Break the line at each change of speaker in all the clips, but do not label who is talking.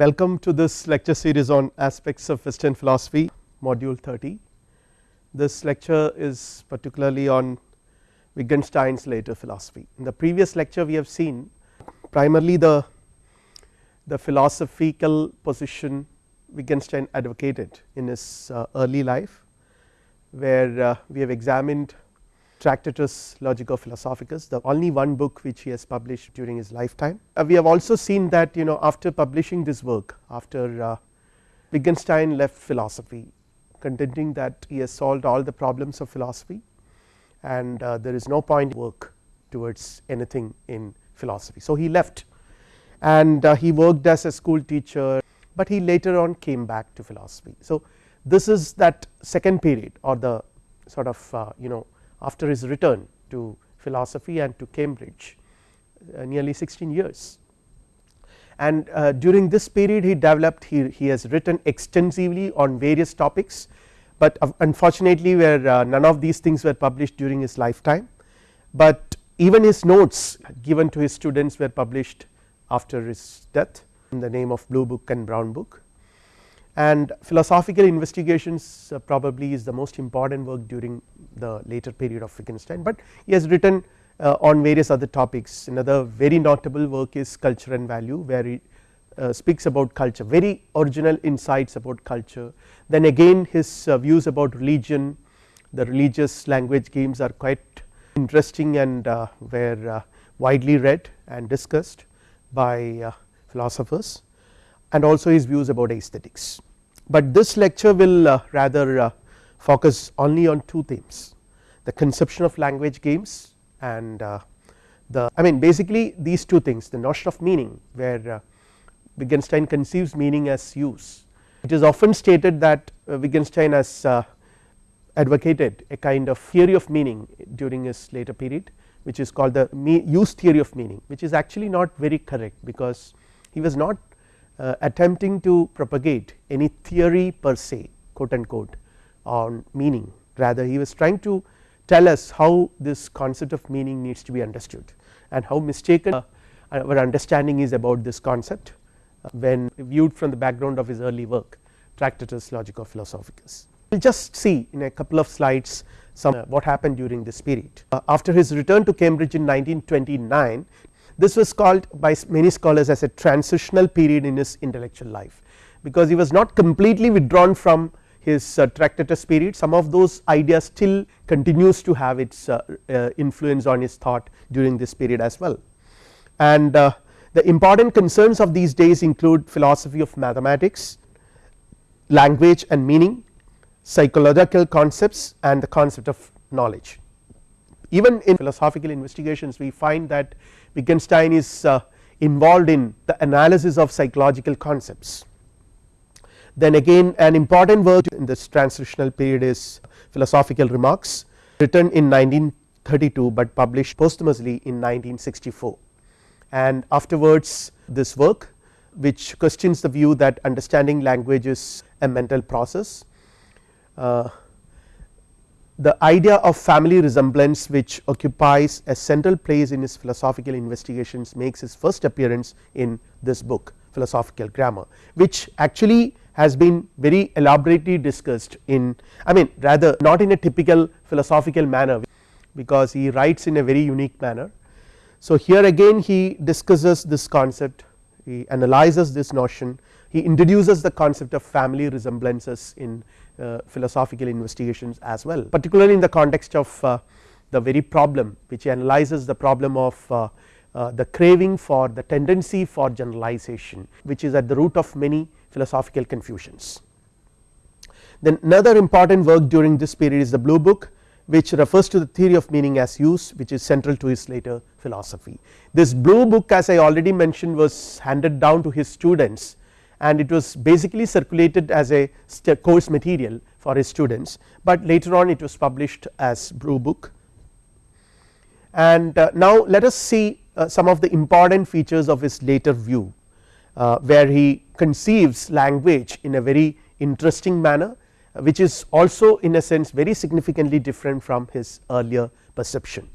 Welcome to this lecture series on aspects of western philosophy module 30. This lecture is particularly on Wittgenstein's later philosophy. In the previous lecture we have seen primarily the, the philosophical position Wittgenstein advocated in his uh, early life where uh, we have examined Tractatus Logico Philosophicus the only one book which he has published during his lifetime. Uh, we have also seen that you know after publishing this work after uh, Wittgenstein left philosophy contending that he has solved all the problems of philosophy and uh, there is no point work towards anything in philosophy. So, he left and uh, he worked as a school teacher, but he later on came back to philosophy. So, this is that second period or the sort of uh, you know after his return to philosophy and to Cambridge uh, nearly 16 years. And uh, during this period he developed he, he has written extensively on various topics, but unfortunately where uh, none of these things were published during his lifetime, but even his notes given to his students were published after his death in the name of blue book and brown book and philosophical investigations uh, probably is the most important work during the later period of Wittgenstein, but he has written uh, on various other topics. Another very notable work is culture and value where he uh, speaks about culture very original insights about culture. Then again his uh, views about religion. The religious language games are quite interesting and were widely read and discussed by philosophers and also his views about aesthetics. But this lecture will rather focus only on two themes the conception of language games and uh, the I mean basically these two things the notion of meaning where Wittgenstein conceives meaning as use. It is often stated that Wittgenstein has advocated a kind of theory of meaning during his later period which is called the use theory of meaning which is actually not very correct because he was not uh, attempting to propagate any theory per se quote unquote on meaning rather he was trying to tell us how this concept of meaning needs to be understood and how mistaken uh, our understanding is about this concept uh, when viewed from the background of his early work Tractatus Logico Philosophicus. We will just see in a couple of slides some uh, what happened during this period. After his return to Cambridge in 1929 this was called by many scholars as a transitional period in his intellectual life because he was not completely withdrawn from his uh, Tractatus period some of those ideas still continues to have its uh, uh, influence on his thought during this period as well. And uh, the important concerns of these days include philosophy of mathematics, language and meaning, psychological concepts and the concept of knowledge. Even in philosophical investigations we find that Wittgenstein is uh, involved in the analysis of psychological concepts. Then again an important work in this transitional period is philosophical remarks written in 1932, but published posthumously in 1964 and afterwards this work which questions the view that understanding language is a mental process uh, the idea of family resemblance which occupies a central place in his philosophical investigations makes his first appearance in this book philosophical grammar which actually has been very elaborately discussed in I mean rather not in a typical philosophical manner because he writes in a very unique manner. So, here again he discusses this concept he analyzes this notion he introduces the concept of family resemblances in uh, philosophical investigations as well particularly in the context of uh, the very problem which analyzes the problem of uh, the craving for the tendency for generalization which is at the root of many philosophical confusions. Then another important work during this period is the blue book which refers to the theory of meaning as use which is central to his later philosophy. This blue book as I already mentioned was handed down to his students and it was basically circulated as a course material for his students, but later on it was published as blue book. And uh, now let us see uh, some of the important features of his later view where he conceives language in a very interesting manner which is also in a sense very significantly different from his earlier perception.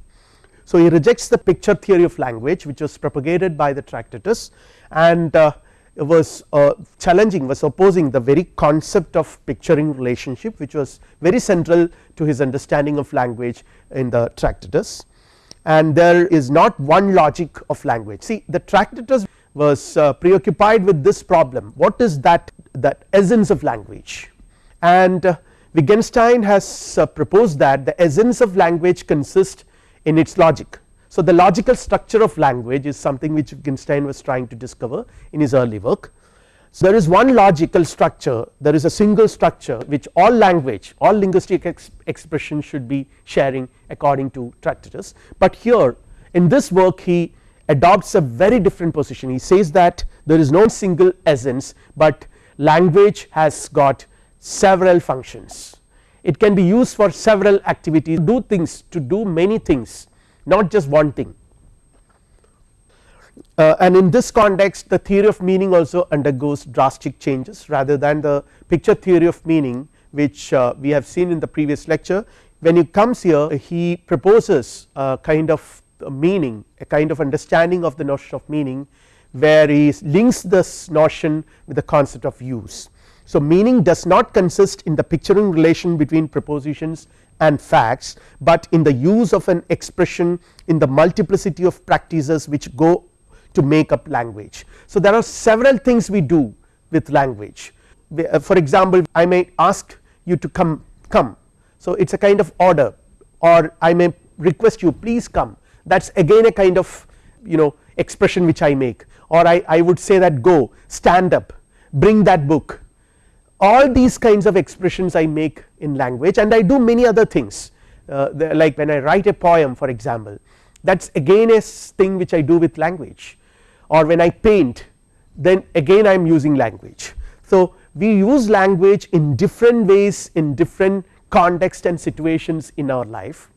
So, he rejects the picture theory of language which was propagated by the Tractatus and uh, was uh, challenging was opposing the very concept of picturing relationship which was very central to his understanding of language in the Tractatus and there is not one logic of language. See the Tractatus was uh, preoccupied with this problem. What is that that essence of language? And uh, Wittgenstein has uh, proposed that the essence of language consists in its logic. So, the logical structure of language is something which Wittgenstein was trying to discover in his early work. So, there is one logical structure there is a single structure which all language all linguistic ex expression should be sharing according to Tractatus, but here in this work he adopts a very different position. He says that there is no single essence, but language has got several functions. It can be used for several activities do things to do many things not just one thing. Uh, and in this context the theory of meaning also undergoes drastic changes. Rather than the picture theory of meaning which uh, we have seen in the previous lecture when he comes here he proposes a kind of meaning a kind of understanding of the notion of meaning where he links this notion with the concept of use. So, meaning does not consist in the picturing relation between propositions and facts, but in the use of an expression in the multiplicity of practices which go to make up language. So, there are several things we do with language uh, for example, I may ask you to come come. So, it is a kind of order or I may request you please come that is again a kind of you know expression which I make. Or I, I would say that go stand up bring that book. All these kinds of expressions I make in language and I do many other things. Uh, like when I write a poem for example that is again a thing which I do with language. Or when I paint then again I am using language. So, we use language in different ways in different context and situations in our life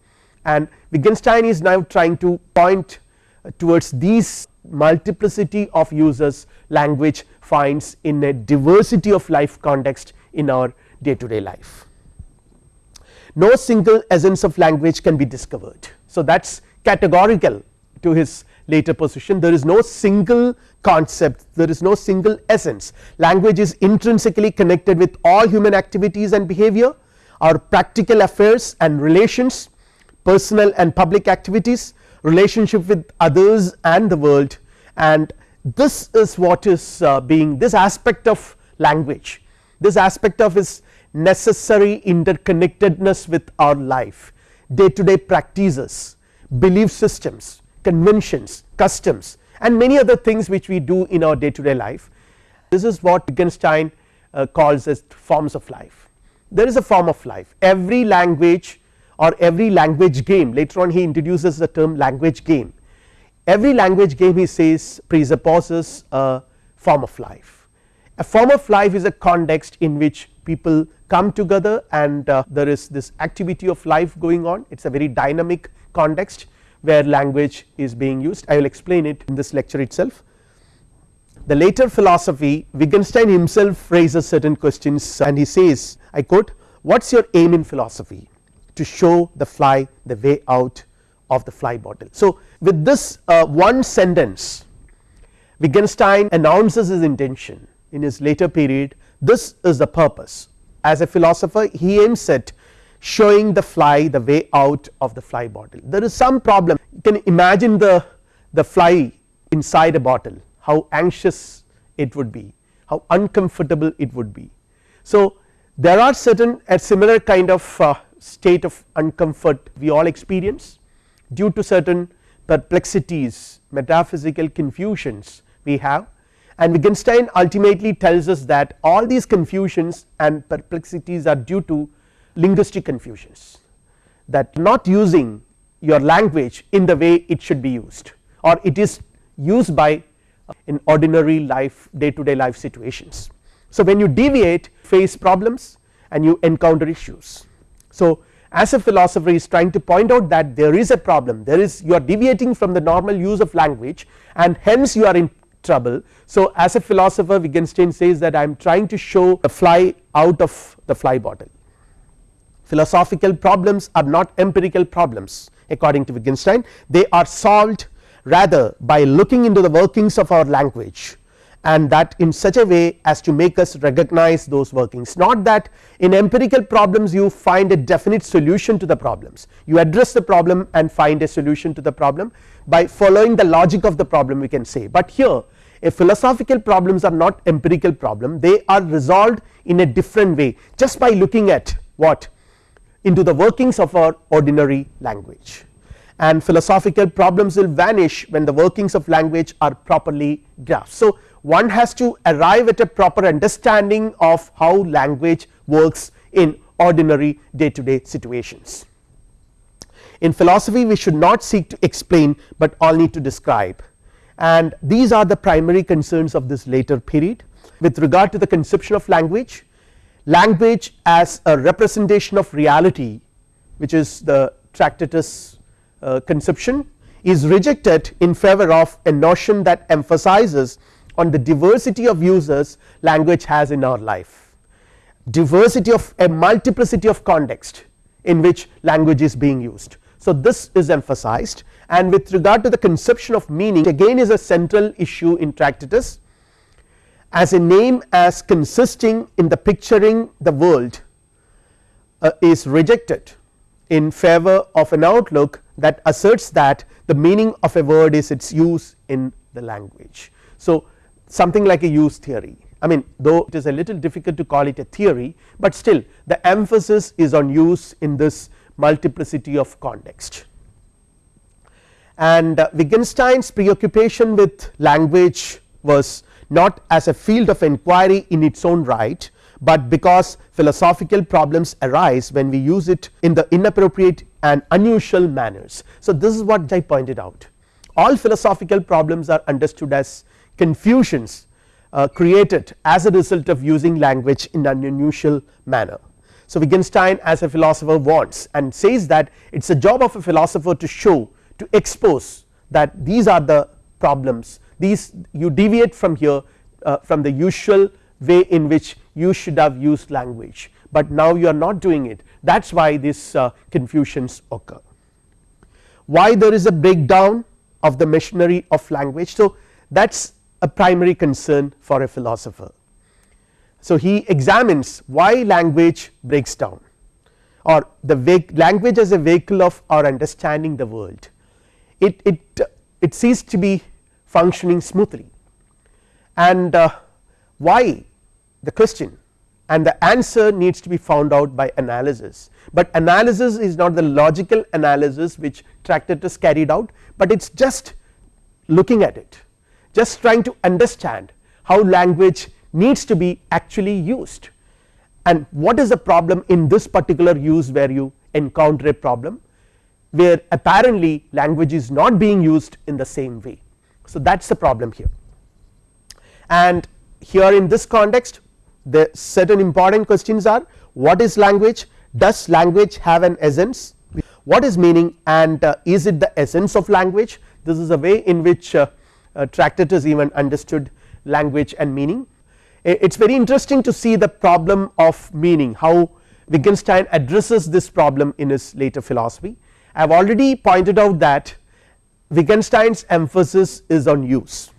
and Wittgenstein is now trying to point uh, towards these multiplicity of uses language finds in a diversity of life context in our day to day life. No single essence of language can be discovered. So, that is categorical to his later position there is no single concept there is no single essence language is intrinsically connected with all human activities and behavior our practical affairs and relations personal and public activities relationship with others and the world. And this is what is uh, being this aspect of language. This aspect of is necessary interconnectedness with our life. Day to day practices belief systems conventions customs and many other things which we do in our day to day life. This is what Wittgenstein uh, calls as forms of life. There is a form of life. Every language or every language game. Later on he introduces the term language game. Every language game he says presupposes a form of life. A form of life is a context in which people come together and uh, there is this activity of life going on. It is a very dynamic context where language is being used. I will explain it in this lecture itself. The later philosophy Wittgenstein himself raises certain questions and he says I quote what is your aim in philosophy to show the fly the way out of the fly bottle. So, with this uh, one sentence Wittgenstein announces his intention in his later period this is the purpose as a philosopher he aims at showing the fly the way out of the fly bottle there is some problem you can imagine the the fly inside a bottle how anxious it would be how uncomfortable it would be. So, there are certain a similar kind of uh, state of uncomfort we all experience due to certain perplexities metaphysical confusions we have and Wittgenstein ultimately tells us that all these confusions and perplexities are due to linguistic confusions that not using your language in the way it should be used or it is used by uh, in ordinary life day to day life situations. So, when you deviate face problems and you encounter issues. So, as a philosopher is trying to point out that there is a problem. There is you are deviating from the normal use of language and hence you are in trouble. So, as a philosopher Wittgenstein says that I am trying to show the fly out of the fly bottle. Philosophical problems are not empirical problems according to Wittgenstein. They are solved rather by looking into the workings of our language and that in such a way as to make us recognize those workings. Not that in empirical problems you find a definite solution to the problems. You address the problem and find a solution to the problem by following the logic of the problem we can say. But here a philosophical problems are not empirical problem. They are resolved in a different way just by looking at what? Into the workings of our ordinary language. And philosophical problems will vanish when the workings of language are properly grasped. So, one has to arrive at a proper understanding of how language works in ordinary day to day situations. In philosophy we should not seek to explain, but need to describe and these are the primary concerns of this later period. With regard to the conception of language, language as a representation of reality which is the Tractatus uh, conception is rejected in favor of a notion that emphasizes on the diversity of users language has in our life diversity of a multiplicity of context in which language is being used. So, this is emphasized and with regard to the conception of meaning again is a central issue in Tractatus as a name as consisting in the picturing the world uh, is rejected in favor of an outlook that asserts that the meaning of a word is its use in the language. So, something like a use theory. I mean though it is a little difficult to call it a theory, but still the emphasis is on use in this multiplicity of context. And uh, Wittgenstein's preoccupation with language was not as a field of inquiry in its own right, but because philosophical problems arise when we use it in the inappropriate and unusual manners. So, this is what I pointed out. All philosophical problems are understood as confusions uh, created as a result of using language in an unusual manner. So, Wittgenstein as a philosopher wants and says that it is a job of a philosopher to show to expose that these are the problems these you deviate from here uh, from the usual way in which you should have used language, but now you are not doing it that is why these uh, confusions occur. Why there is a breakdown of the machinery of language. So, that is a primary concern for a philosopher. So, he examines why language breaks down or the language as a vehicle of our understanding the world. It, it, it ceased to be functioning smoothly. And uh, why the question and the answer needs to be found out by analysis, but analysis is not the logical analysis which Tractatus carried out, but it is just looking at it just trying to understand how language needs to be actually used. And what is the problem in this particular use where you encounter a problem where apparently language is not being used in the same way. So, that is the problem here. And here in this context the certain important questions are what is language, does language have an essence, what is meaning? And uh, is it the essence of language? This is a way in which uh, uh, Tractatus even understood language and meaning. It is very interesting to see the problem of meaning how Wittgenstein addresses this problem in his later philosophy I have already pointed out that Wittgenstein's emphasis is on use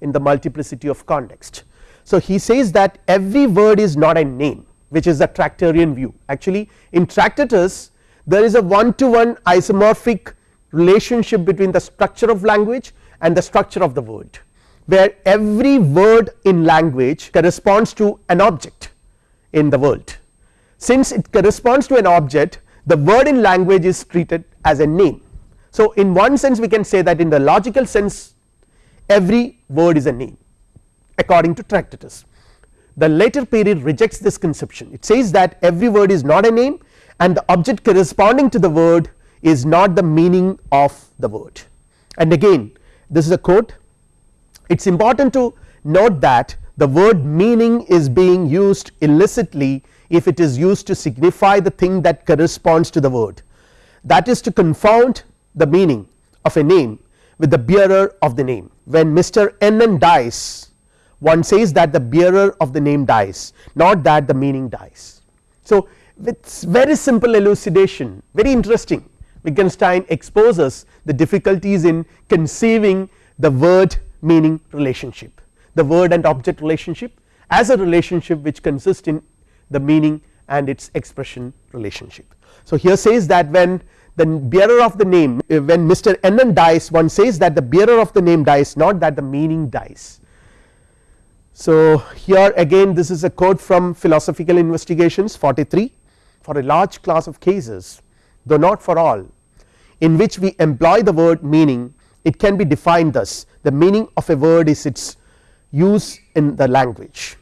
in the multiplicity of context. So, he says that every word is not a name which is the Tractarian view actually in Tractatus there is a one to one isomorphic relationship between the structure of language and the structure of the word where every word in language corresponds to an object in the world. Since it corresponds to an object the word in language is treated as a name. So, in one sense we can say that in the logical sense every word is a name according to Tractatus. The later period rejects this conception it says that every word is not a name and the object corresponding to the word is not the meaning of the word and again this is a quote it is important to note that the word meaning is being used illicitly if it is used to signify the thing that corresponds to the word that is to confound the meaning of a name with the bearer of the name when Mr. N dies one says that the bearer of the name dies not that the meaning dies. So, it is very simple elucidation very interesting Wittgenstein exposes the difficulties in conceiving the word meaning relationship the word and object relationship as a relationship which consists in the meaning and its expression relationship. So here says that when the bearer of the name eh, when Mr. N dies one says that the bearer of the name dies not that the meaning dies. So here again this is a quote from philosophical investigations 43 for a large class of cases though not for all in which we employ the word meaning it can be defined thus. The meaning of a word is its use in the language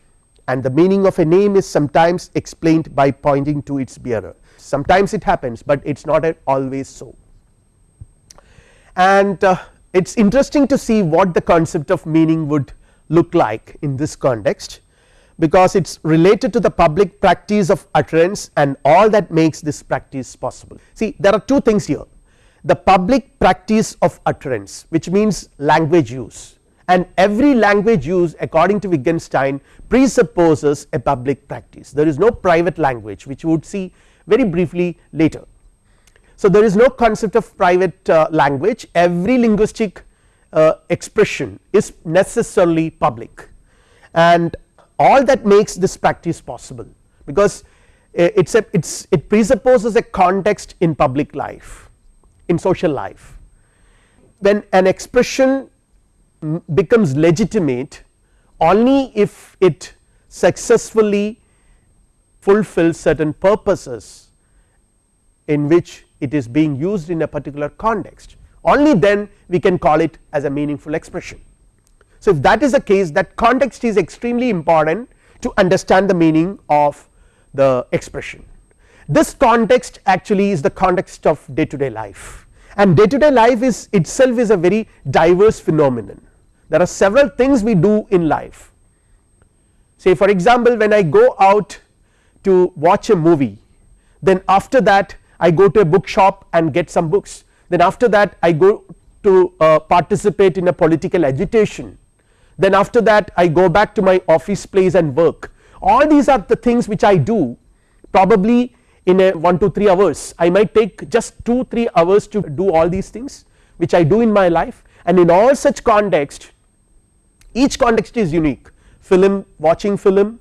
and the meaning of a name is sometimes explained by pointing to its bearer. Sometimes it happens, but it is not always so. And uh, it is interesting to see what the concept of meaning would look like in this context because it is related to the public practice of utterance and all that makes this practice possible. See there are two things here. The public practice of utterance which means language use. And every language use according to Wittgenstein presupposes a public practice. There is no private language which you would see very briefly later. So there is no concept of private uh, language. Every linguistic uh, expression is necessarily public. And all that makes this practice possible. Because eh, it is a it's it presupposes a context in public life in social life. When an expression becomes legitimate only if it successfully fulfills certain purposes in which it is being used in a particular context. Only then we can call it as a meaningful expression. So if that is the case that context is extremely important to understand the meaning of the expression. This context actually is the context of day to day life. And day to day life is itself is a very diverse phenomenon. There are several things we do in life. Say for example when I go out to watch a movie then after that I go to a bookshop and get some books. Then after that I go to uh, participate in a political agitation then after that I go back to my office place and work. All these are the things which I do probably in a 1 to 3 hours. I might take just 2 3 hours to do all these things which I do in my life. And in all such context each context is unique. Film watching film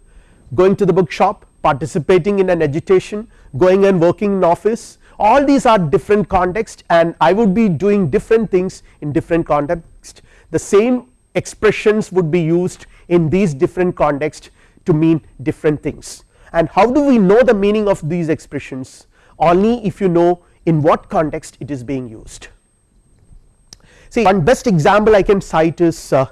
going to the bookshop participating in an agitation going and working in office. All these are different context and I would be doing different things in different context. The same expressions would be used in these different context to mean different things. And how do we know the meaning of these expressions? Only if you know in what context it is being used. See one best example I can cite is uh,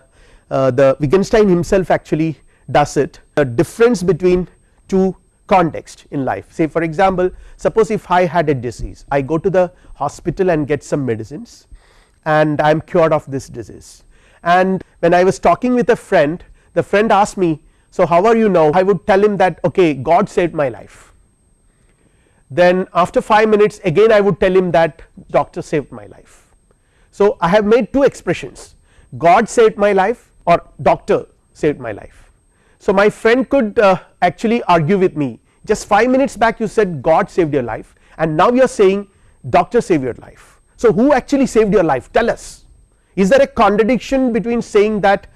uh, the Wittgenstein himself actually does it. The difference between two context in life. Say for example suppose if I had a disease I go to the hospital and get some medicines and I am cured of this disease and when I was talking with a friend the friend asked me so how are you now? I would tell him that okay God saved my life. Then after 5 minutes again I would tell him that doctor saved my life. So I have made two expressions God saved my life or doctor saved my life. So my friend could uh, actually argue with me. Just 5 minutes back you said God saved your life. And now you are saying doctor saved your life. So who actually saved your life? Tell us is there a contradiction between saying that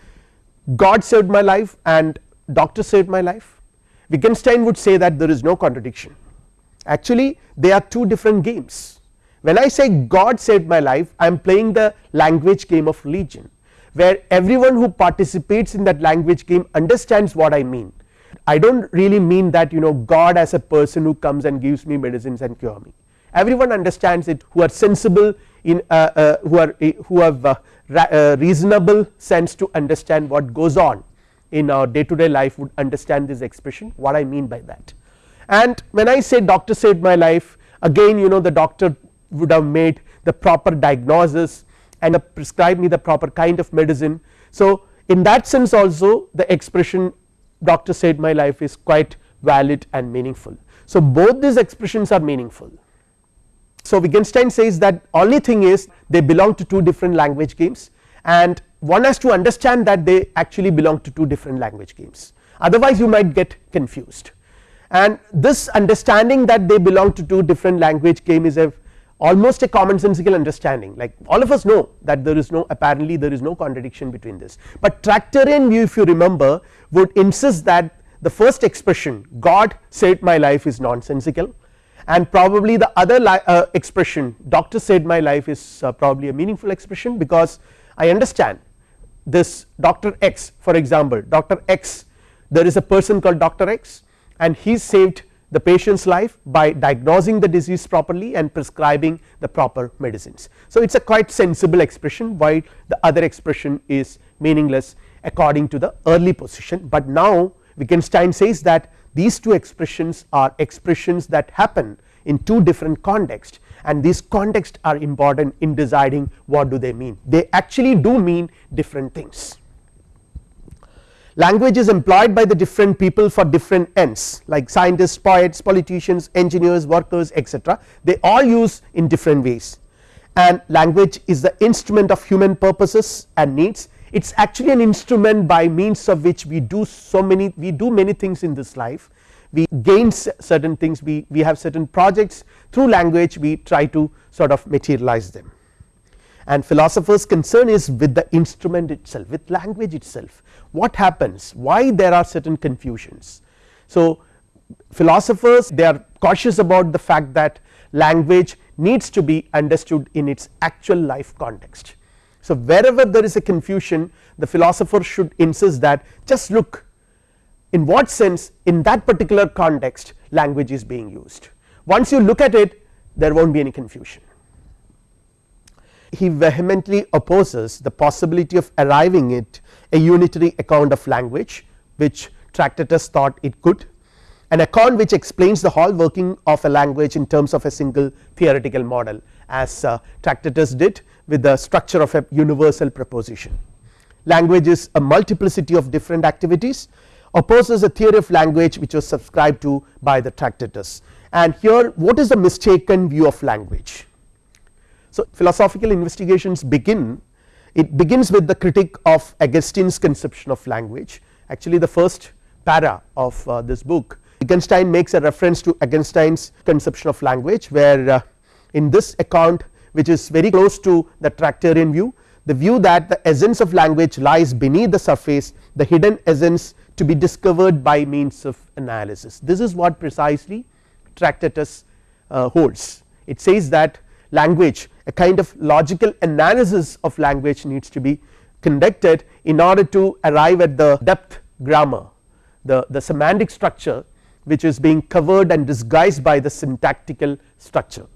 God saved my life and doctor saved my life? Wittgenstein would say that there is no contradiction. Actually they are two different games. When I say God saved my life I am playing the language game of religion where everyone who participates in that language game understands what I mean. I do not really mean that you know God as a person who comes and gives me medicines and cure me. Everyone understands it who are sensible in uh, uh, who are uh, who have uh, reasonable sense to understand what goes on in our day to day life would understand this expression what I mean by that and when I say doctor saved my life again you know the doctor would have made the proper diagnosis and prescribed me the proper kind of medicine. So in that sense also the expression doctor saved my life is quite valid and meaningful. So both these expressions are meaningful. So Wittgenstein says that only thing is they belong to two different language games and one has to understand that they actually belong to two different language games. Otherwise you might get confused. And this understanding that they belong to two different language game is a almost a commonsensical understanding. Like all of us know that there is no apparently there is no contradiction between this, but Tractarian view if you remember would insist that the first expression God saved my life is nonsensical and probably the other uh, expression doctor saved my life is uh, probably a meaningful expression because I understand this doctor X for example doctor X there is a person called doctor X and he saved the patient's life by diagnosing the disease properly and prescribing the proper medicines. So, it is a quite sensible expression while the other expression is meaningless according to the early position, but now Wittgenstein says that these two expressions are expressions that happen in two different contexts and these contexts are important in deciding what do they mean they actually do mean different things. Language is employed by the different people for different ends like scientists, poets, politicians, engineers, workers etc. they all use in different ways and language is the instrument of human purposes and needs it is actually an instrument by means of which we do so many we do many things in this life. We gain certain things. We, we have certain projects. Through language we try to sort of materialize them. And philosophers concern is with the instrument itself with language itself. What happens? Why there are certain confusions. So philosophers they are cautious about the fact that language needs to be understood in its actual life context. So wherever there is a confusion the philosopher should insist that just look in what sense in that particular context language is being used once you look at it there will not be any confusion. He vehemently opposes the possibility of arriving at a unitary account of language which Tractatus thought it could an account which explains the whole working of a language in terms of a single theoretical model as uh, Tractatus did with the structure of a universal proposition. Language is a multiplicity of different activities opposes a theory of language which was subscribed to by the Tractatus and here what is the mistaken view of language. So philosophical investigations begin it begins with the critique of Augustine's conception of language actually the first para of uh, this book Wittgenstein makes a reference to Augustine's conception of language where uh, in this account which is very close to the Tractarian view the view that the essence of language lies beneath the surface the hidden essence to be discovered by means of analysis. This is what precisely Tractatus uh, holds. It says that language a kind of logical analysis of language needs to be conducted in order to arrive at the depth grammar the, the semantic structure which is being covered and disguised by the syntactical structure.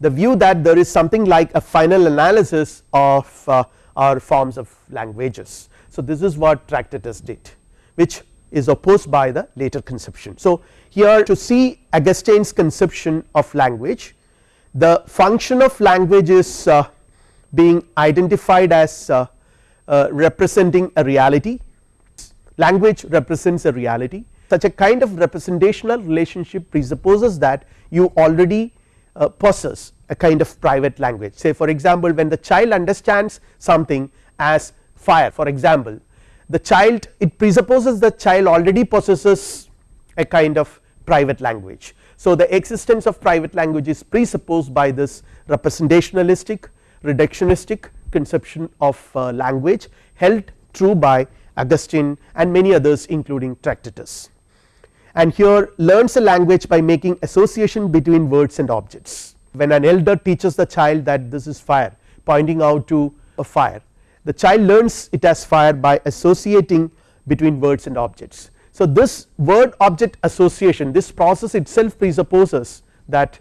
The view that there is something like a final analysis of uh, our forms of languages so, this is what Tractatus did which is opposed by the later conception. So, here to see Augustine's conception of language the function of language is uh, being identified as uh, uh, representing a reality language represents a reality such a kind of representational relationship presupposes that you already uh, possess a kind of private language say for example when the child understands something as fire for example the child it presupposes the child already possesses a kind of private language. So the existence of private language is presupposed by this representationalistic reductionistic conception of uh, language held true by Augustine and many others including Tractatus and here learns a language by making association between words and objects when an elder teaches the child that this is fire pointing out to a fire the child learns it as fire by associating between words and objects. So this word object association this process itself presupposes that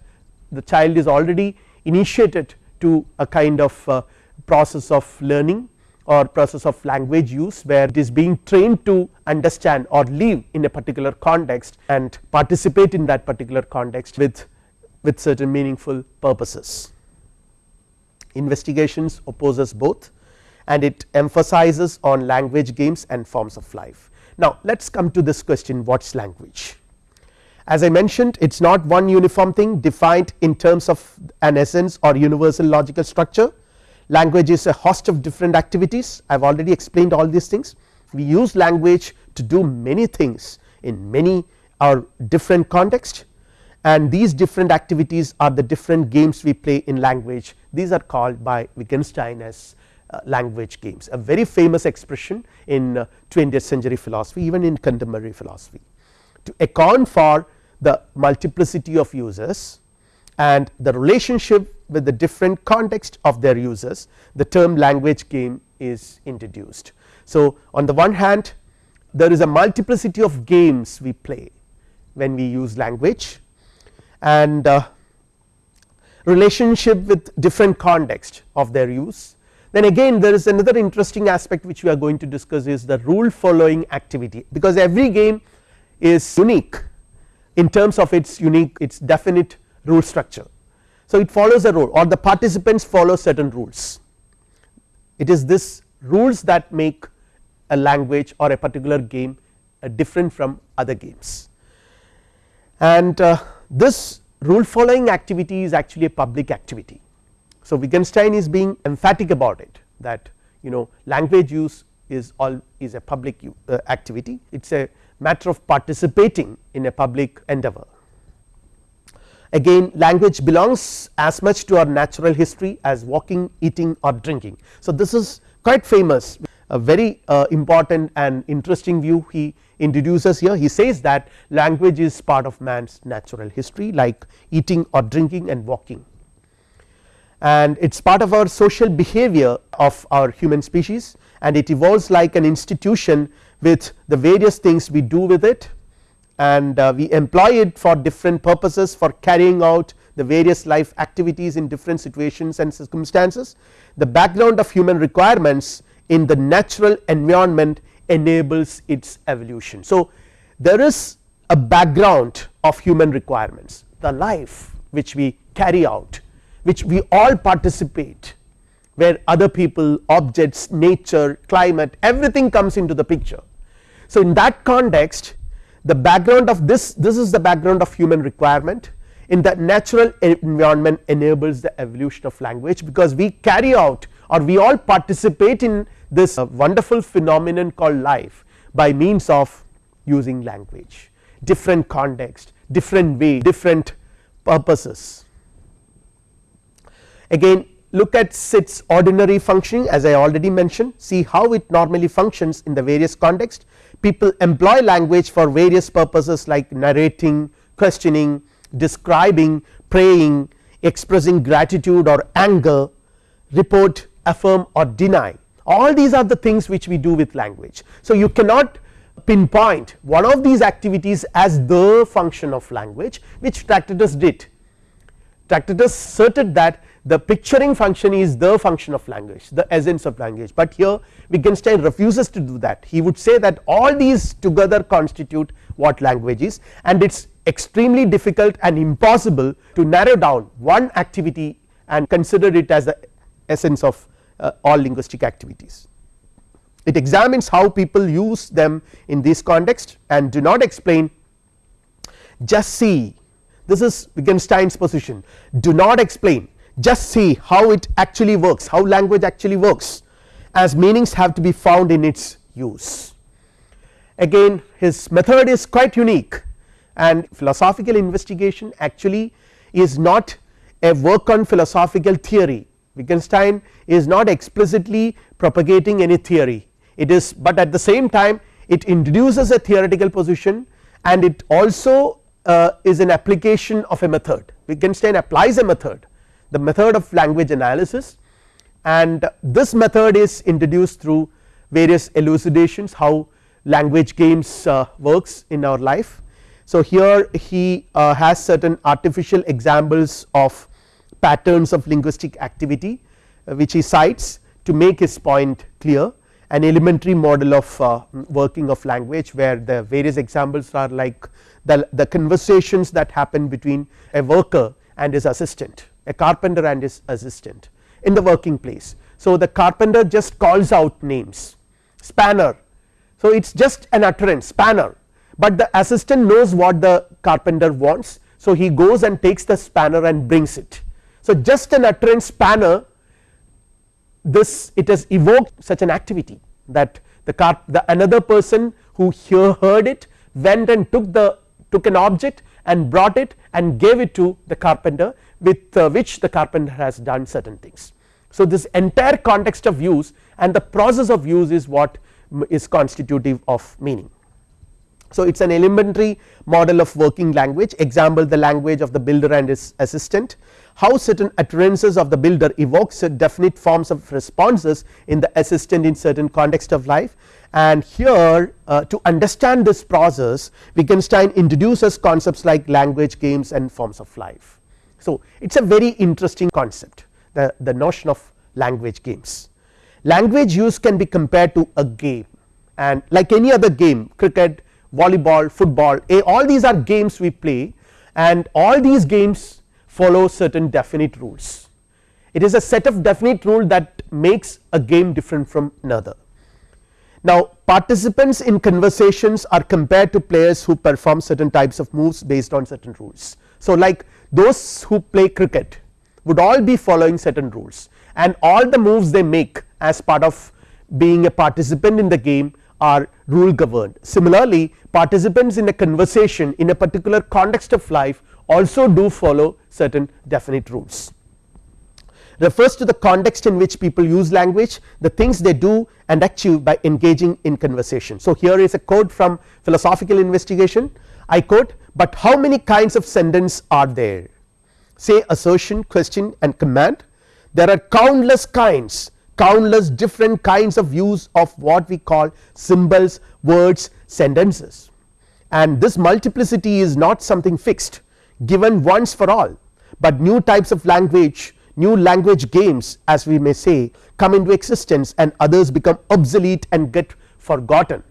the child is already initiated to a kind of uh, process of learning or process of language use where it is being trained to understand or live in a particular context and participate in that particular context with with certain meaningful purposes. Investigations opposes both and it emphasizes on language games and forms of life. Now let us come to this question what is language as I mentioned it is not one uniform thing defined in terms of an essence or universal logical structure language is a host of different activities. I have already explained all these things. We use language to do many things in many or different context. And these different activities are the different games we play in language. These are called by Wittgenstein as uh, language games. A very famous expression in uh, 20th century philosophy even in contemporary philosophy. To account for the multiplicity of users and the relationship with the different context of their users the term language game is introduced. So, on the one hand there is a multiplicity of games we play when we use language and uh, relationship with different context of their use. Then again there is another interesting aspect which we are going to discuss is the rule following activity because every game is unique in terms of its unique its definite rule structure. So, it follows a rule or the participants follow certain rules it is this rules that make a language or a particular game uh, different from other games and uh, this rule following activity is actually a public activity. So, Wittgenstein is being emphatic about it that you know language use is all is a public uh, activity it is a matter of participating in a public endeavor. Again language belongs as much to our natural history as walking eating or drinking. So, this is quite famous. A very uh, important and interesting view he introduces here. He says that language is part of man's natural history like eating or drinking and walking. And it is part of our social behavior of our human species and it evolves like an institution with the various things we do with it and uh, we employ it for different purposes for carrying out the various life activities in different situations and circumstances. The background of human requirements in the natural environment enables its evolution. So, there is a background of human requirements the life which we carry out which we all participate where other people objects nature climate everything comes into the picture. So, in that context the background of this this is the background of human requirement in the natural environment enables the evolution of language because we carry out or we all participate in this uh, wonderful phenomenon called life by means of using language. Different context different way different purposes. Again look at its ordinary functioning as I already mentioned. See how it normally functions in the various context people employ language for various purposes like narrating questioning describing praying expressing gratitude or anger report affirm or deny all these are the things which we do with language. So, you cannot pinpoint one of these activities as the function of language which Tractatus did. Tractatus asserted that the picturing function is the function of language the essence of language, but here Wittgenstein refuses to do that. He would say that all these together constitute what language is and it is extremely difficult and impossible to narrow down one activity and consider it as the essence of uh, all linguistic activities. It examines how people use them in this context and do not explain just see this is Wittgenstein's position. Do not explain just see how it actually works how language actually works as meanings have to be found in its use. Again his method is quite unique and philosophical investigation actually is not a work on philosophical theory. Wittgenstein is not explicitly propagating any theory. It is but at the same time it introduces a theoretical position and it also uh, is an application of a method. Wittgenstein applies a method the method of language analysis. And this method is introduced through various elucidations how language games uh, works in our life. So, here he uh, has certain artificial examples of patterns of linguistic activity uh, which he cites to make his point clear. An elementary model of uh, working of language where the various examples are like the, the conversations that happen between a worker and his assistant a carpenter and his assistant in the working place. So, the carpenter just calls out names. Spanner. So it is just an utterance spanner. But the assistant knows what the carpenter wants. So he goes and takes the spanner and brings it. So, just an utterance spanner. This it has evoked such an activity that the car the another person who here heard it went and took the took an object and brought it and gave it to the carpenter with uh, which the carpenter has done certain things. So, this entire context of use and the process of use is what is constitutive of meaning. So, it is an elementary model of working language example the language of the builder and his assistant how certain utterances of the builder evokes definite forms of responses in the assistant in certain context of life and here uh, to understand this process Wittgenstein introduces concepts like language games and forms of life. So, it is a very interesting concept the, the notion of language games. Language use can be compared to a game and like any other game cricket, volleyball, football a, all these are games we play and all these games follow certain definite rules. It is a set of definite rule that makes a game different from another. Now participants in conversations are compared to players who perform certain types of moves based on certain rules. So like those who play cricket would all be following certain rules and all the moves they make as part of being a participant in the game are rule governed. Similarly participants in a conversation in a particular context of life also do follow certain definite rules refers to the context in which people use language the things they do and achieve by engaging in conversation. So, here is a quote from philosophical investigation I quote but how many kinds of sentence are there? Say assertion question and command. There are countless kinds countless different kinds of use of what we call symbols words sentences. And this multiplicity is not something fixed given once for all. But new types of language new language games as we may say come into existence and others become obsolete and get forgotten.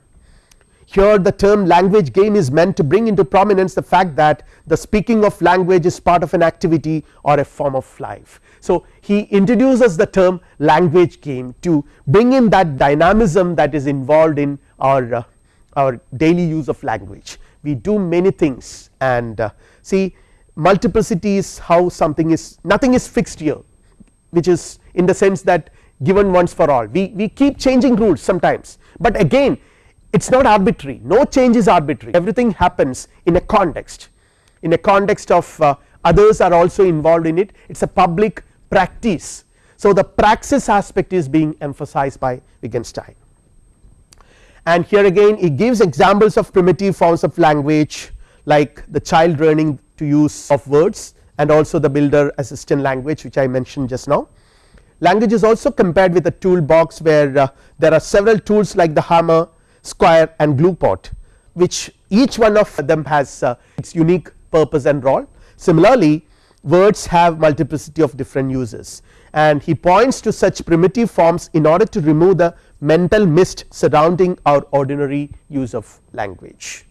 Here the term language game is meant to bring into prominence the fact that the speaking of language is part of an activity or a form of life. So, he introduces the term language game to bring in that dynamism that is involved in our uh, our daily use of language. We do many things and uh, see multiplicity is how something is nothing is fixed here which is in the sense that given once for all. We, we keep changing rules sometimes. But again it is not arbitrary. No change is arbitrary. Everything happens in a context. In a context of uh, others are also involved in it. It is a public practice. So, the praxis aspect is being emphasized by Wittgenstein. And here again he gives examples of primitive forms of language like the child learning to use of words and also the builder assistant language which I mentioned just now. Language is also compared with a toolbox where uh, there are several tools like the hammer, square and glue pot which each one of them has uh, its unique purpose and role. Similarly words have multiplicity of different uses and he points to such primitive forms in order to remove the mental mist surrounding our ordinary use of language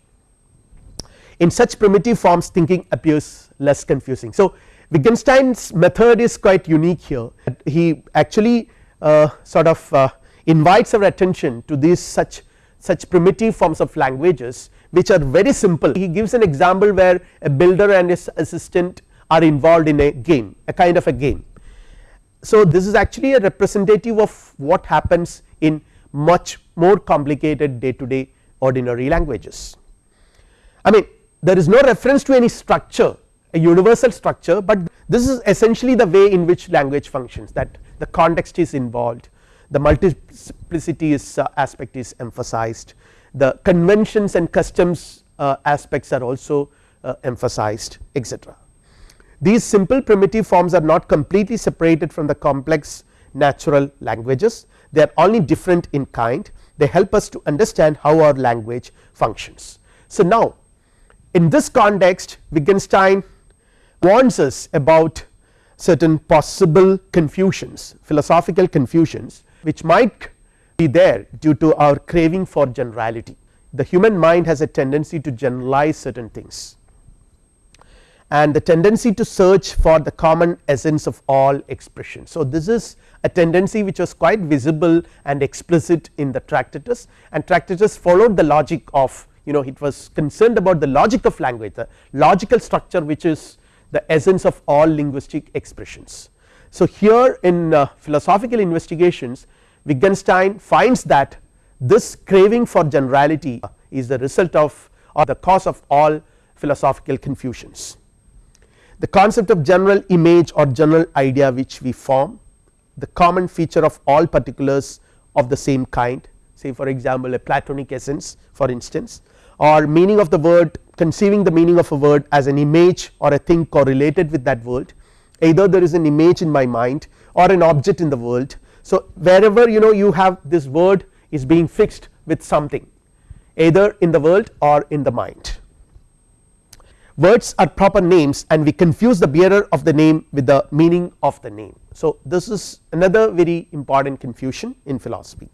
in such primitive forms thinking appears less confusing. So, Wittgenstein's method is quite unique here he actually uh, sort of uh, invites our attention to these such such primitive forms of languages which are very simple he gives an example where a builder and his assistant are involved in a game a kind of a game. So, this is actually a representative of what happens in much more complicated day to day ordinary languages. I mean there is no reference to any structure a universal structure, but this is essentially the way in which language functions that the context is involved the multiplicity is uh, aspect is emphasized the conventions and customs uh, aspects are also uh, emphasized etc. These simple primitive forms are not completely separated from the complex natural languages they are only different in kind they help us to understand how our language functions. So, now in this context Wittgenstein warns us about certain possible confusions philosophical confusions which might be there due to our craving for generality. The human mind has a tendency to generalize certain things and the tendency to search for the common essence of all expression. So, this is a tendency which was quite visible and explicit in the Tractatus and Tractatus followed the logic of you know it was concerned about the logic of language the logical structure which is the essence of all linguistic expressions. So, here in uh, philosophical investigations Wittgenstein finds that this craving for generality is the result of or the cause of all philosophical confusions. The concept of general image or general idea which we form the common feature of all particulars of the same kind say for example a platonic essence for instance or meaning of the word conceiving the meaning of a word as an image or a thing correlated with that word either there is an image in my mind or an object in the world. So, wherever you know you have this word is being fixed with something either in the world or in the mind. Words are proper names and we confuse the bearer of the name with the meaning of the name. So, this is another very important confusion in philosophy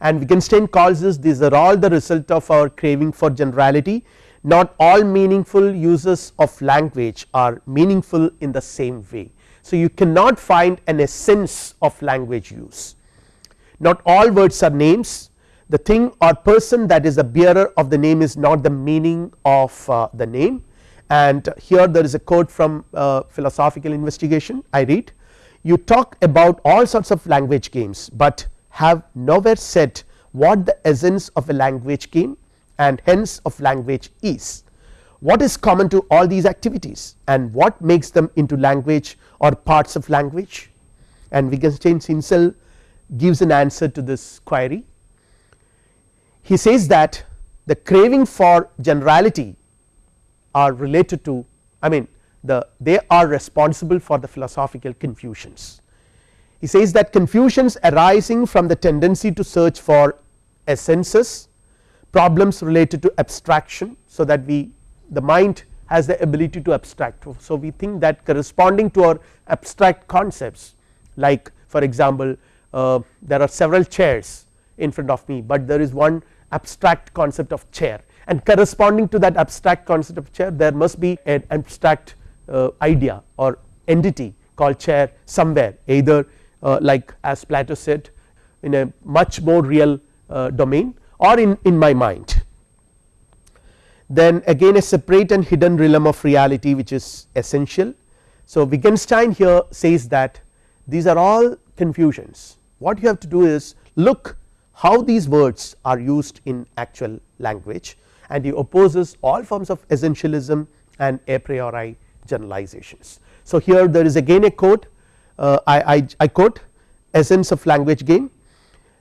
and Wittgenstein calls this these are all the result of our craving for generality not all meaningful uses of language are meaningful in the same way. So, you cannot find an essence of language use. Not all words are names. The thing or person that is the bearer of the name is not the meaning of uh, the name. And here there is a quote from uh, philosophical investigation I read. You talk about all sorts of language games, but have nowhere said what the essence of a language game and hence of language is. What is common to all these activities and what makes them into language or parts of language and Wittgenstein himself gives an answer to this query he says that the craving for generality are related to I mean the they are responsible for the philosophical confusions. He says that confusions arising from the tendency to search for essences problems related to abstraction. So, that we the mind has the ability to abstract. So, we think that corresponding to our abstract concepts like for example, uh, there are several chairs in front of me, but there is one abstract concept of chair and corresponding to that abstract concept of chair there must be an abstract uh, idea or entity called chair somewhere either uh, like as Plato said in a much more real uh, domain or in, in my mind. Then again a separate and hidden realm of reality which is essential. So, Wittgenstein here says that these are all confusions what you have to do is look how these words are used in actual language and he opposes all forms of essentialism and a priori generalizations. So, here there is again a quote uh, I, I, I quote essence of language game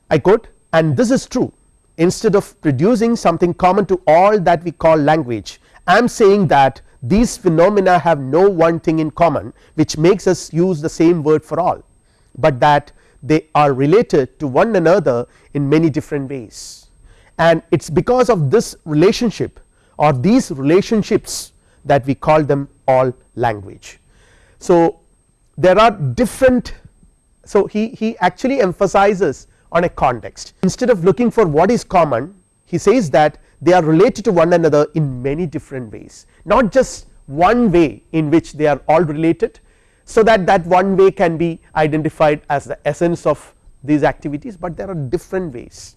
I quote and this is true instead of producing something common to all that we call language I am saying that these phenomena have no one thing in common which makes us use the same word for all, but that they are related to one another in many different ways and it is because of this relationship or these relationships that we call them all language. So, there are different so he, he actually emphasizes on a context. Instead of looking for what is common he says that they are related to one another in many different ways. Not just one way in which they are all related so that that one way can be identified as the essence of these activities, but there are different ways.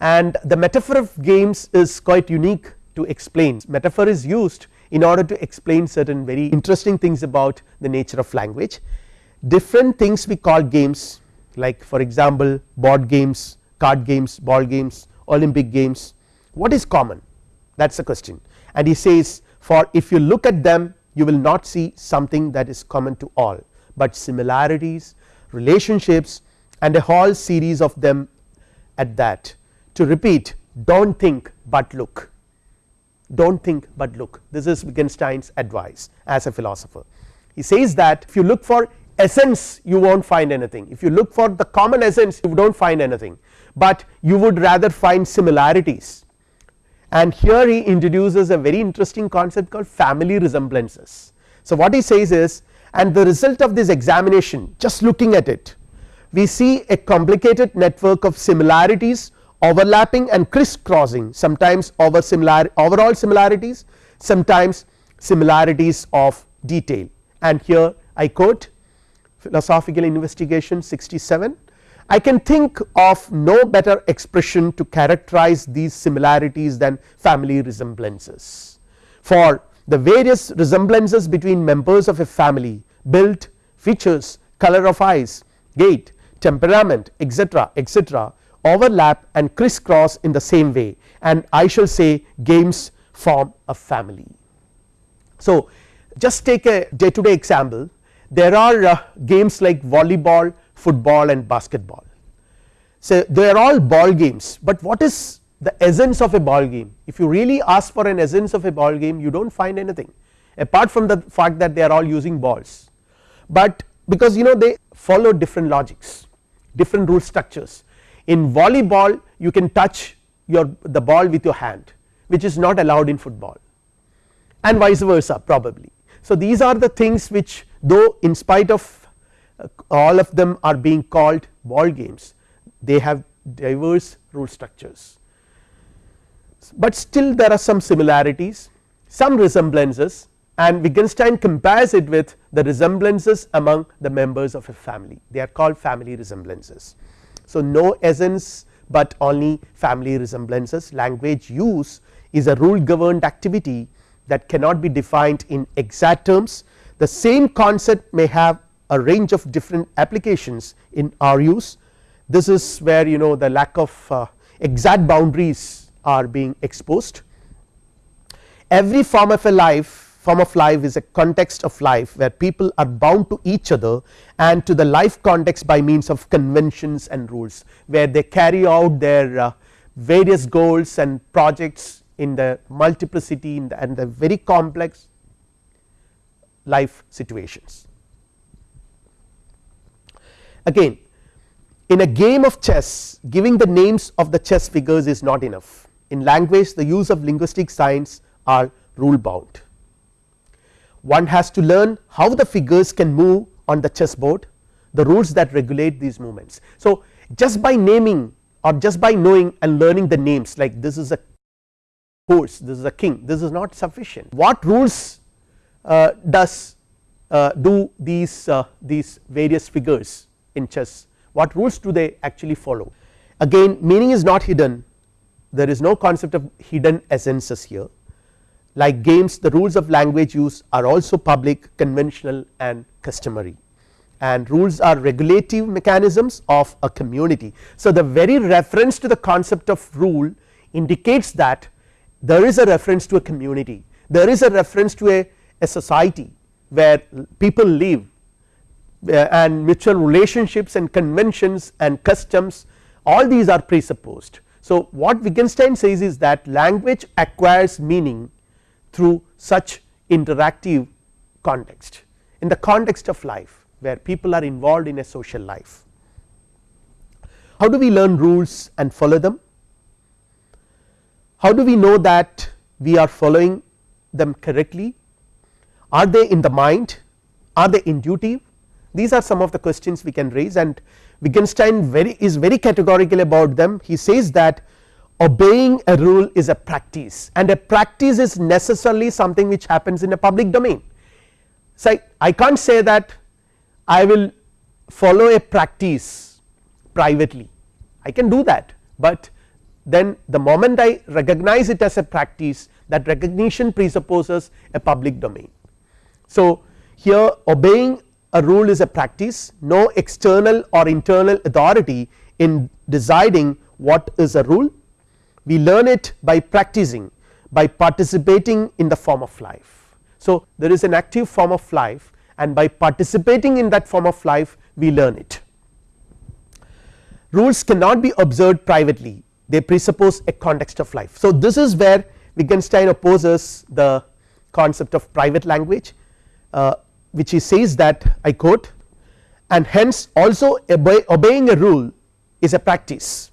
And the metaphor of games is quite unique to explain. Metaphor is used in order to explain certain very interesting things about the nature of language. Different things we call games like for example board games card games ball games olympic games. What is common? That is the question. And he says for if you look at them you will not see something that is common to all, but similarities relationships and a whole series of them at that. To repeat do not think but look. Do not think but look. This is Wittgenstein's advice as a philosopher. He says that if you look for essence you will not find anything. If you look for the common essence you do not find anything, but you would rather find similarities. And here he introduces a very interesting concept called family resemblances. So, what he says is and the result of this examination just looking at it we see a complicated network of similarities overlapping and crisscrossing. Sometimes over similar overall similarities sometimes similarities of detail. And here I quote philosophical investigation 67 I can think of no better expression to characterize these similarities than family resemblances. For the various resemblances between members of a family build features color of eyes gait temperament etc etc overlap and crisscross in the same way and I shall say games form a family. So, just take a day to day example there are uh, games like volleyball, football and basketball. So, they are all ball games, but what is the essence of a ball game if you really ask for an essence of a ball game you do not find anything apart from the fact that they are all using balls, but because you know they follow different logics different rule structures in volleyball you can touch your the ball with your hand which is not allowed in football and vice versa probably. So, these are the things which though in spite of uh, all of them are being called ball games they have diverse rule structures, but still there are some similarities some resemblances and Wittgenstein compares it with the resemblances among the members of a family. They are called family resemblances. So, no essence, but only family resemblances. Language use is a rule governed activity that cannot be defined in exact terms. The same concept may have a range of different applications in our use. This is where you know the lack of uh, exact boundaries are being exposed. Every form of a life form of life is a context of life where people are bound to each other and to the life context by means of conventions and rules where they carry out their uh, various goals and projects in the multiplicity in the and the very complex life situations. Again in a game of chess giving the names of the chess figures is not enough in language the use of linguistic signs are rule bound one has to learn how the figures can move on the chessboard the rules that regulate these movements. So, just by naming or just by knowing and learning the names like this is a this is a king this is not sufficient. What rules uh, does uh, do these uh, these various figures in chess? What rules do they actually follow? Again meaning is not hidden. There is no concept of hidden essences here. Like games the rules of language use are also public conventional and customary. And rules are regulative mechanisms of a community. So, the very reference to the concept of rule indicates that there is a reference to a community there is a reference to a, a society where people live uh, and mutual relationships and conventions and customs all these are presupposed. So, what Wittgenstein says is that language acquires meaning through such interactive context in the context of life where people are involved in a social life. How do we learn rules and follow them? How do we know that we are following them correctly? Are they in the mind? Are they intuitive? These are some of the questions we can raise and Wittgenstein very is very categorical about them. He says that obeying a rule is a practice and a practice is necessarily something which happens in a public domain. So, I can't say that I will follow a practice privately I can do that, but then the moment I recognize it as a practice that recognition presupposes a public domain. So, here obeying a rule is a practice no external or internal authority in deciding what is a rule we learn it by practicing by participating in the form of life. So, there is an active form of life and by participating in that form of life we learn it. Rules cannot be observed privately they presuppose a context of life. So, this is where Wittgenstein opposes the concept of private language uh, which he says that I quote and hence also obey, obeying a rule is a practice.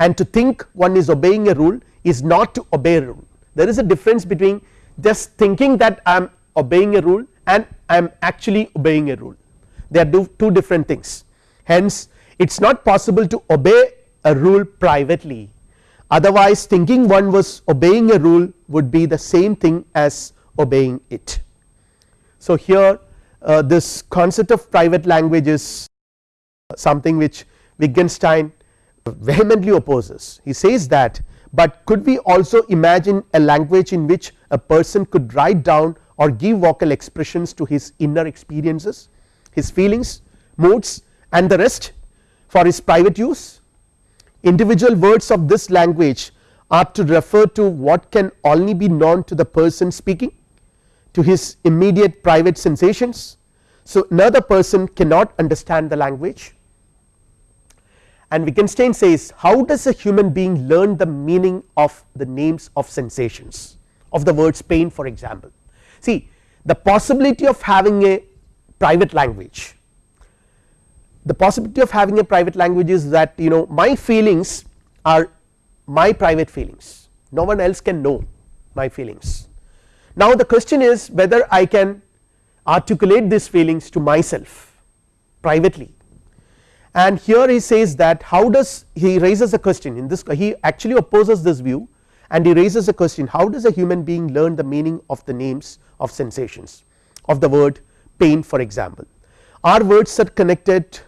And to think one is obeying a rule is not to obey a rule. There is a difference between just thinking that I am obeying a rule and I am actually obeying a rule. They are two different things. Hence it is not possible to obey a rule privately. Otherwise thinking one was obeying a rule would be the same thing as obeying it. So, here uh, this concept of private language is something which Wittgenstein vehemently opposes. He says that but could we also imagine a language in which a person could write down or give vocal expressions to his inner experiences his feelings moods and the rest for his private use individual words of this language are to refer to what can only be known to the person speaking to his immediate private sensations. So, another person cannot understand the language and Wittgenstein says how does a human being learn the meaning of the names of sensations of the words pain for example. See the possibility of having a private language the possibility of having a private language is that you know my feelings are my private feelings. No one else can know my feelings. Now the question is whether I can articulate these feelings to myself privately. And here he says that how does he raises a question in this he actually opposes this view and he raises a question how does a human being learn the meaning of the names of sensations? Of the word pain for example. Are words are connected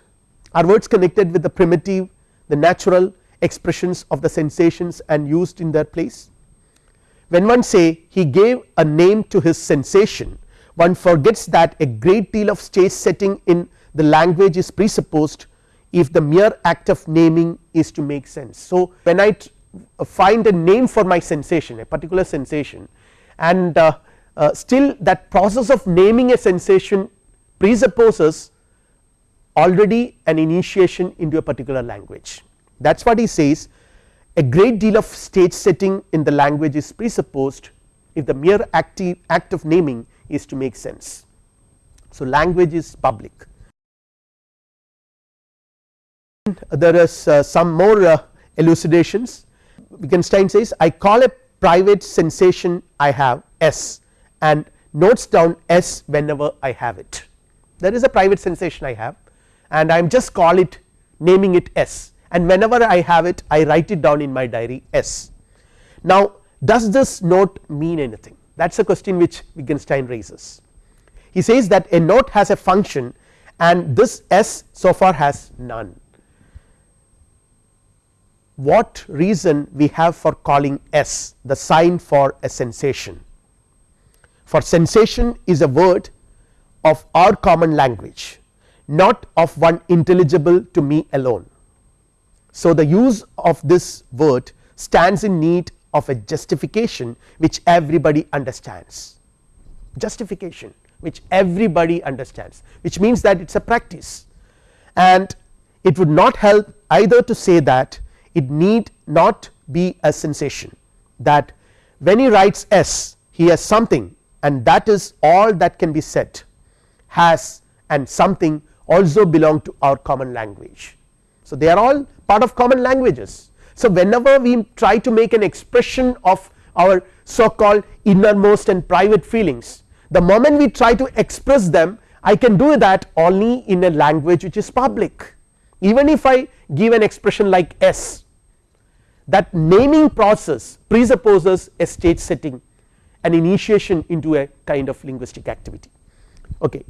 are words connected with the primitive the natural expressions of the sensations and used in their place when one say he gave a name to his sensation one forgets that a great deal of stage setting in the language is presupposed if the mere act of naming is to make sense. So, when I find a name for my sensation a particular sensation and uh, uh, still that process of naming a sensation presupposes already an initiation into a particular language. That is what he says. A great deal of stage setting in the language is presupposed if the mere active act of naming is to make sense. So, language is public. There is uh, some more uh, elucidations. Wittgenstein says I call a private sensation I have S and notes down S whenever I have it. There is a private sensation I have and I am just call it naming it S. And whenever I have it I write it down in my diary S. Now does this note mean anything? That is a question which Wittgenstein raises. He says that a note has a function and this S so far has none. What reason we have for calling S the sign for a sensation? For sensation is a word of our common language not of one intelligible to me alone. So, the use of this word stands in need of a justification which everybody understands justification which everybody understands which means that it is a practice and it would not help either to say that it need not be a sensation that when he writes S he has something and that is all that can be said has and something also belong to our common language. So, they are all part of common languages. So, whenever we try to make an expression of our so called innermost and private feelings the moment we try to express them I can do that only in a language which is public even if I give an expression like S that naming process presupposes a stage setting an initiation into a kind of linguistic activity okay.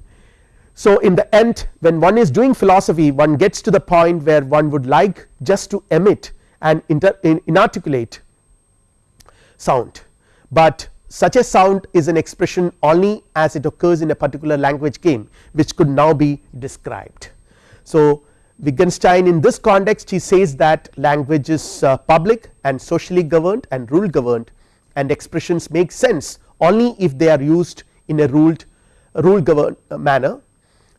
So in the end when one is doing philosophy one gets to the point where one would like just to emit an inarticulate sound but such a sound is an expression only as it occurs in a particular language game which could now be described. So Wittgenstein in this context he says that language is uh, public and socially governed and rule governed and expressions make sense only if they are used in a ruled rule governed manner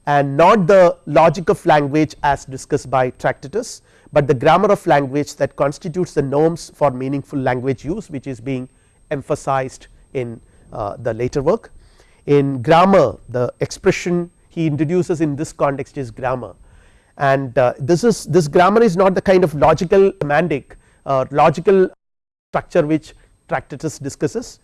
and not the logic of language as discussed by Tractatus, but the grammar of language that constitutes the norms for meaningful language use which is being emphasized in uh, the later work. In grammar the expression he introduces in this context is grammar and uh, this is this grammar is not the kind of logical semantic uh, logical structure which Tractatus discusses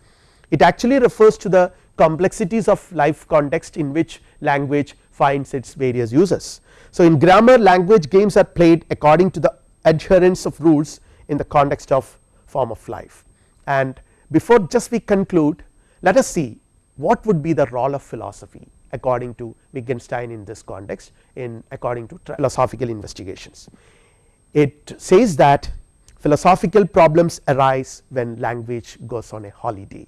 it actually refers to the complexities of life context in which language finds its various uses. So in grammar language games are played according to the adherence of rules in the context of form of life and before just we conclude let us see what would be the role of philosophy according to Wittgenstein in this context in according to philosophical investigations. It says that philosophical problems arise when language goes on a holiday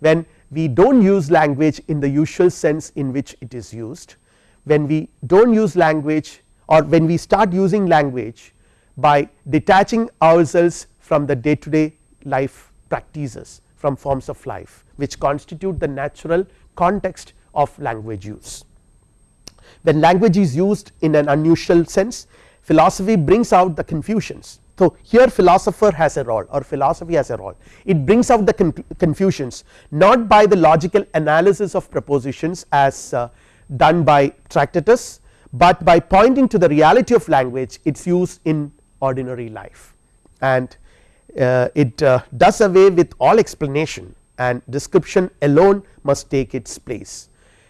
when we do not use language in the usual sense in which it is used when we do not use language or when we start using language by detaching ourselves from the day to day life practices from forms of life which constitute the natural context of language use. When language is used in an unusual sense philosophy brings out the confusions. So, here philosopher has a role or philosophy has a role it brings out the confusions not by the logical analysis of propositions as uh, done by Tractatus, but by pointing to the reality of language its use in ordinary life. And uh, it uh, does away with all explanation and description alone must take its place.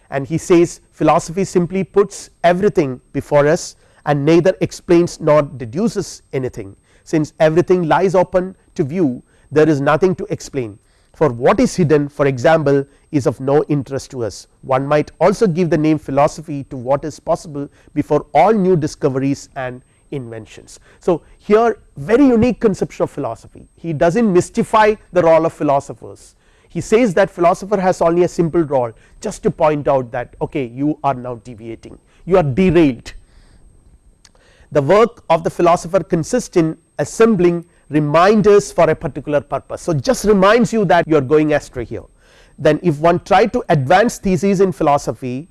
And he says philosophy simply puts everything before us and neither explains nor deduces anything. Since everything lies open to view there is nothing to explain for what is hidden for example is of no interest to us. One might also give the name philosophy to what is possible before all new discoveries and inventions. So, here very unique conception of philosophy. He does not mystify the role of philosophers. He says that philosopher has only a simple role just to point out that okay you are now deviating. You are derailed. The work of the philosopher consists in assembling reminders for a particular purpose. So, just reminds you that you are going astray here. Then if one tried to advance theses in philosophy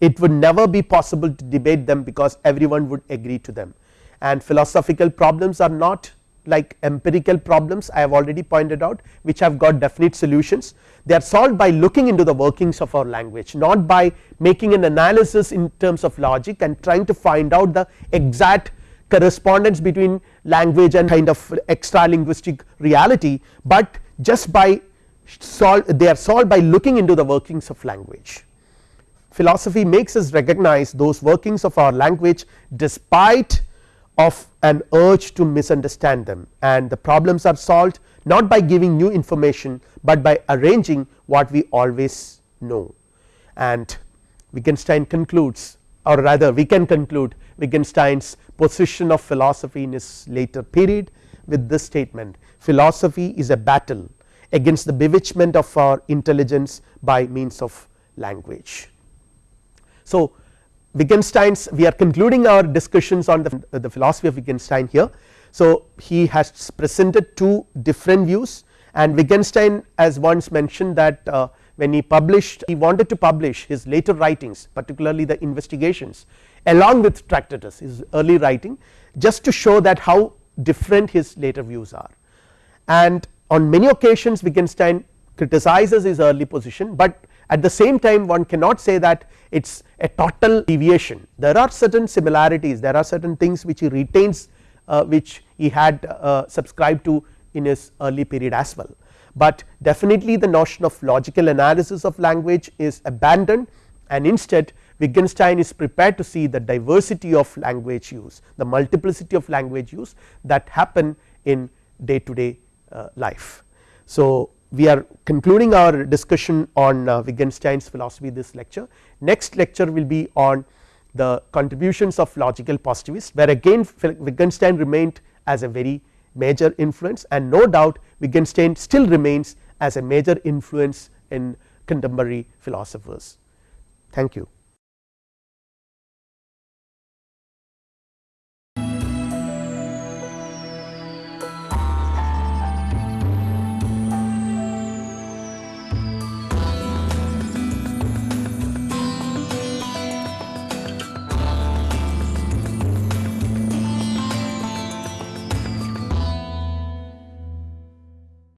it would never be possible to debate them because everyone would agree to them. And philosophical problems are not like empirical problems I have already pointed out which have got definite solutions. They are solved by looking into the workings of our language not by making an analysis in terms of logic and trying to find out the exact correspondence between language and kind of extra linguistic reality, but just by solve they are solved by looking into the workings of language. Philosophy makes us recognize those workings of our language despite of an urge to misunderstand them and the problems are solved not by giving new information, but by arranging what we always know and Wittgenstein concludes or rather we can conclude Wittgenstein's position of philosophy in his later period with this statement philosophy is a battle against the bewitchment of our intelligence by means of language. So, Wittgenstein's we are concluding our discussions on the, the philosophy of Wittgenstein here. So, he has presented two different views and Wittgenstein as once mentioned that uh, when he published he wanted to publish his later writings particularly the investigations along with Tractatus his early writing just to show that how different his later views are. And on many occasions Wittgenstein criticizes his early position, but at the same time one cannot say that it is a total deviation. There are certain similarities there are certain things which he retains uh, which he had uh, subscribed to in his early period as well, but definitely the notion of logical analysis of language is abandoned and instead Wittgenstein is prepared to see the diversity of language use the multiplicity of language use that happen in day to day uh, life. So, we are concluding our discussion on uh, Wittgenstein's philosophy this lecture next lecture will be on the contributions of logical positivists where again Wittgenstein remained as a very major influence and no doubt Wittgenstein still remains as a major influence in contemporary philosophers. Thank you.